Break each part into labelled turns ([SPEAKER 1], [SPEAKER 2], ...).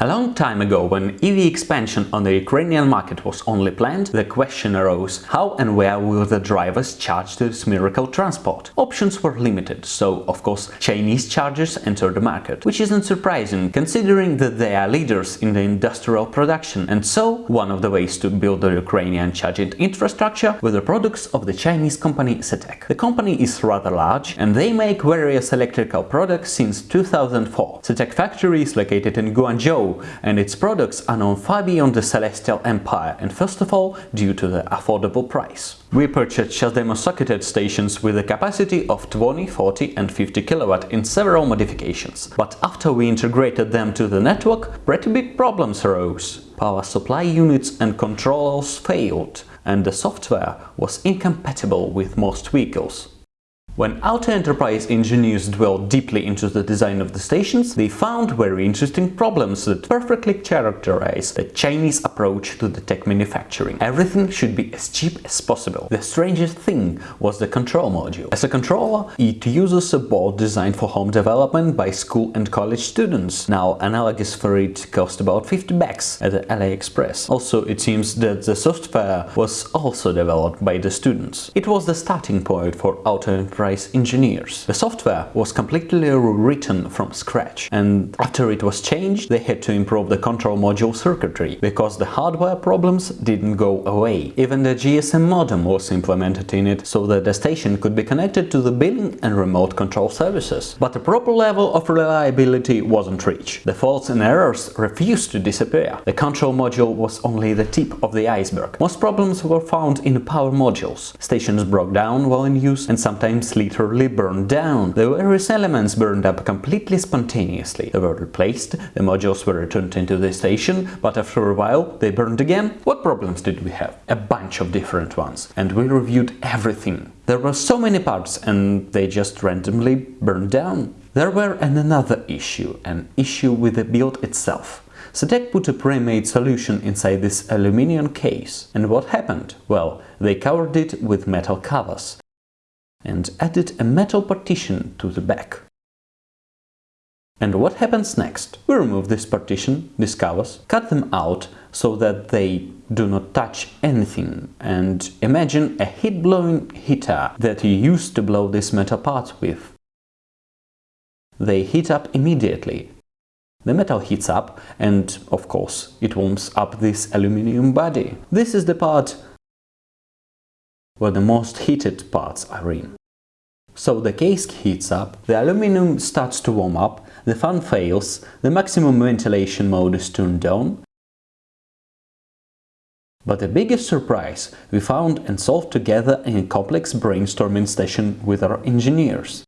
[SPEAKER 1] A long time ago, when EV expansion on the Ukrainian market was only planned, the question arose how and where will the drivers charge this miracle transport? Options were limited, so of course Chinese chargers entered the market, which isn't surprising considering that they are leaders in the industrial production and so one of the ways to build the Ukrainian charging infrastructure were the products of the Chinese company CETEC. The company is rather large and they make various electrical products since 2004. CETEC factory is located in Guangzhou and its products are known far beyond the Celestial Empire and first of all due to the affordable price. We purchased CHAdeMO socketed stations with a capacity of 20, 40 and 50 kW in several modifications, but after we integrated them to the network, pretty big problems arose. Power supply units and controllers failed, and the software was incompatible with most vehicles. When Auto Enterprise engineers dwelled deeply into the design of the stations, they found very interesting problems that perfectly characterize the Chinese approach to the tech manufacturing. Everything should be as cheap as possible. The strangest thing was the control module. As a controller, it uses a board designed for home development by school and college students. Now, analogous for it cost about 50 bucks at the AliExpress. Also, it seems that the software was also developed by the students. It was the starting point for Auto Enterprise engineers. The software was completely rewritten from scratch and after it was changed they had to improve the control module circuitry because the hardware problems didn't go away. Even the GSM modem was implemented in it so that the station could be connected to the billing and remote control services. But the proper level of reliability wasn't reached. The faults and errors refused to disappear. The control module was only the tip of the iceberg. Most problems were found in power modules. Stations broke down while in use and sometimes literally burned down. The various elements burned up completely spontaneously. They were replaced, the modules were returned into the station, but after a while they burned again. What problems did we have? A bunch of different ones. And we reviewed everything. There were so many parts and they just randomly burned down. There were another issue, an issue with the build itself. CETEC put a pre-made solution inside this aluminium case. And what happened? Well, they covered it with metal covers and added a metal partition to the back. And what happens next? We remove this partition, these covers, cut them out so that they do not touch anything and imagine a heat-blowing heater that you used to blow this metal parts with. They heat up immediately. The metal heats up and, of course, it warms up this aluminium body. This is the part where the most heated parts are in. So the case heats up, the aluminum starts to warm up, the fan fails, the maximum ventilation mode is turned on. But the biggest surprise we found and solved together in a complex brainstorming session with our engineers.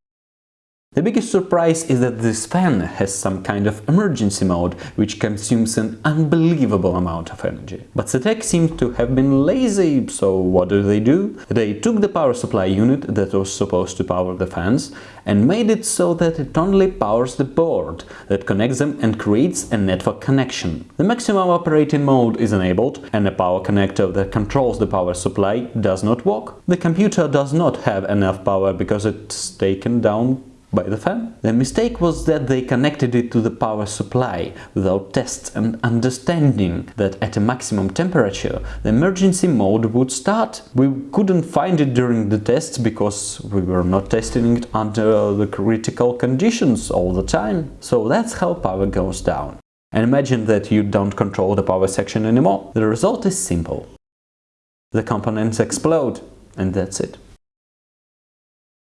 [SPEAKER 1] The biggest surprise is that this fan has some kind of emergency mode, which consumes an unbelievable amount of energy. But CETEC seemed to have been lazy, so what do they do? They took the power supply unit that was supposed to power the fans and made it so that it only powers the board that connects them and creates a network connection. The maximum operating mode is enabled and a power connector that controls the power supply does not work. The computer does not have enough power because it's taken down by the fan. The mistake was that they connected it to the power supply without tests and understanding that at a maximum temperature the emergency mode would start. We couldn't find it during the tests because we were not testing it under the critical conditions all the time. So that's how power goes down. And imagine that you don't control the power section anymore. The result is simple. The components explode and that's it.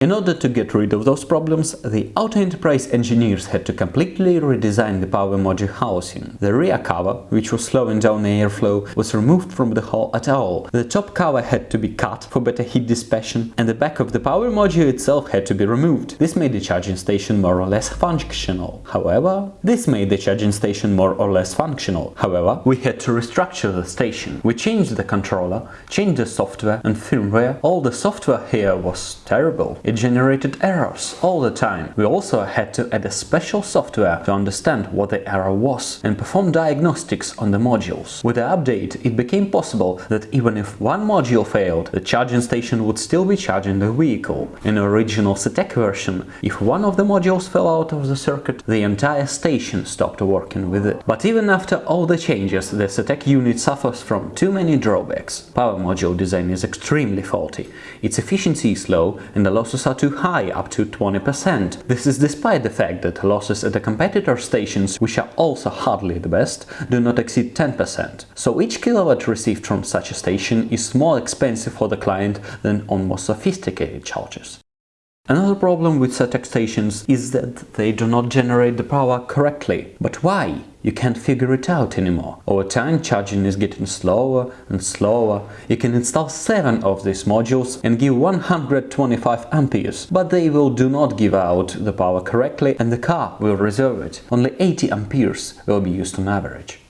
[SPEAKER 1] In order to get rid of those problems, the Auto Enterprise engineers had to completely redesign the power module housing. The rear cover, which was slowing down the airflow, was removed from the hull at all. The top cover had to be cut for better heat dissipation, and the back of the power module itself had to be removed. This made the charging station more or less functional. However, this made the charging station more or less functional. However, we had to restructure the station. We changed the controller, changed the software and firmware. All the software here was terrible. It It generated errors all the time. We also had to add a special software to understand what the error was and perform diagnostics on the modules. With the update, it became possible that even if one module failed, the charging station would still be charging the vehicle. In the original CTEK version, if one of the modules fell out of the circuit, the entire station stopped working with it. But even after all the changes, the CTEK unit suffers from too many drawbacks. Power module design is extremely faulty. Its efficiency is low and the losses are too high, up to 20%. This is despite the fact that losses at the competitor stations, which are also hardly the best, do not exceed 10%. So each kilowatt received from such a station is more expensive for the client than on more sophisticated chargers. Another problem with CTEK stations is that they do not generate the power correctly. But why? You can't figure it out anymore. Over time charging is getting slower and slower. You can install 7 of these modules and give 125 amperes, but they will do not give out the power correctly and the car will reserve it. Only 80 amperes will be used on average.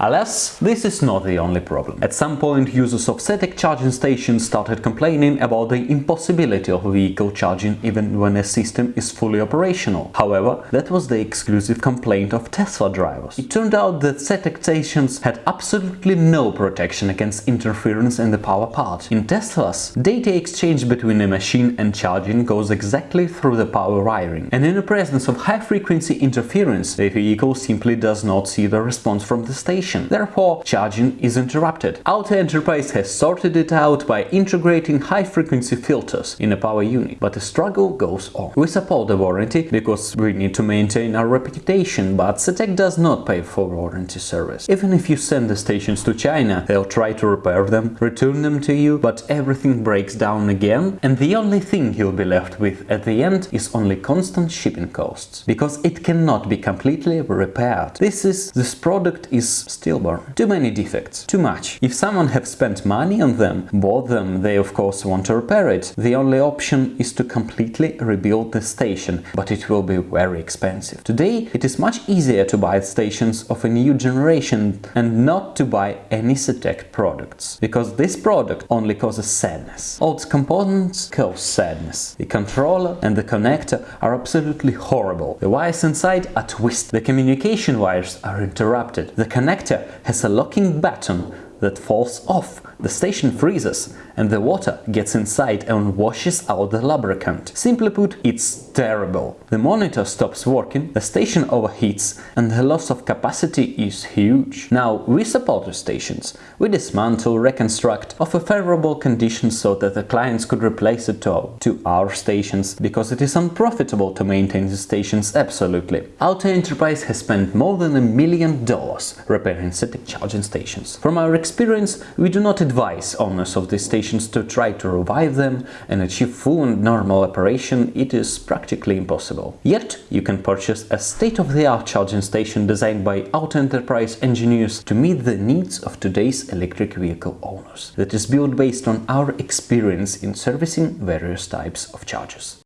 [SPEAKER 1] Alas, this is not the only problem. At some point users of CTEK charging stations started complaining about the impossibility of vehicle charging even when a system is fully operational. However, that was the exclusive complaint of Tesla drivers. It turned out that CTEK stations had absolutely no protection against interference in the power part. In Teslas, data exchange between a machine and charging goes exactly through the power wiring, and in the presence of high-frequency interference, the vehicle simply does not see the response from the station Therefore, charging is interrupted. Auto Enterprise has sorted it out by integrating high-frequency filters in a power unit, but the struggle goes on. We support the warranty because we need to maintain our reputation, but CTEK does not pay for warranty service. Even if you send the stations to China, they'll try to repair them, return them to you, but everything breaks down again, and the only thing you'll be left with at the end is only constant shipping costs, because it cannot be completely repaired. This is this product is stillborn. Too many defects, too much. If someone have spent money on them, bought them, they of course want to repair it. The only option is to completely rebuild the station, but it will be very expensive. Today it is much easier to buy stations of a new generation and not to buy any CTEK products, because this product only causes sadness. All its components cause sadness. The controller and the connector are absolutely horrible. The wires inside are twisted. The communication wires are interrupted. The connector has a locking button that falls off the station freezes and the water gets inside and washes out the lubricant. Simply put, it's terrible. The monitor stops working, the station overheats and the loss of capacity is huge. Now, we support the stations. We dismantle, reconstruct, offer favorable conditions so that the clients could replace it to, to our stations, because it is unprofitable to maintain the stations absolutely. Auto Enterprise has spent more than a million dollars repairing CTEK charging stations. From our experience, we do not advise owners of these stations to try to revive them and achieve full and normal operation, it is practically impossible. Yet, you can purchase a state-of-the-art charging station designed by Auto Enterprise engineers to meet the needs of today's electric vehicle owners, that is built based on our experience in servicing various types of chargers.